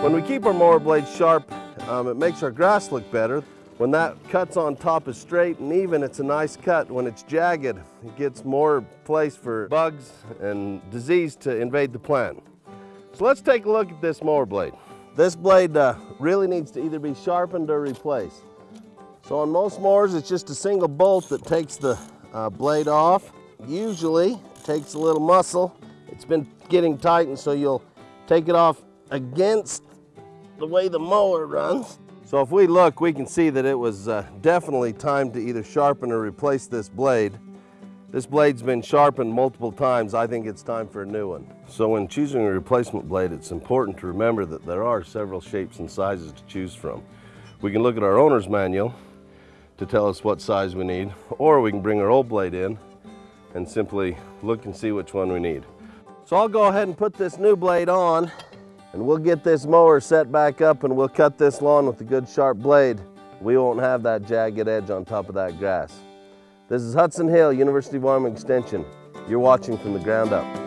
When we keep our mower blades sharp, um, it makes our grass look better. When that cuts on top is straight and even, it's a nice cut. When it's jagged, it gets more place for bugs and disease to invade the plant. So let's take a look at this mower blade. This blade uh, really needs to either be sharpened or replaced. So on most mowers, it's just a single bolt that takes the uh, blade off. Usually, it takes a little muscle. It's been getting tightened, so you'll take it off against the way the mower runs. So if we look, we can see that it was uh, definitely time to either sharpen or replace this blade. This blade's been sharpened multiple times. I think it's time for a new one. So when choosing a replacement blade, it's important to remember that there are several shapes and sizes to choose from. We can look at our owner's manual to tell us what size we need, or we can bring our old blade in and simply look and see which one we need. So I'll go ahead and put this new blade on and we'll get this mower set back up and we'll cut this lawn with a good sharp blade. We won't have that jagged edge on top of that grass. This is Hudson Hill, University of Wyoming Extension. You're watching from the ground up.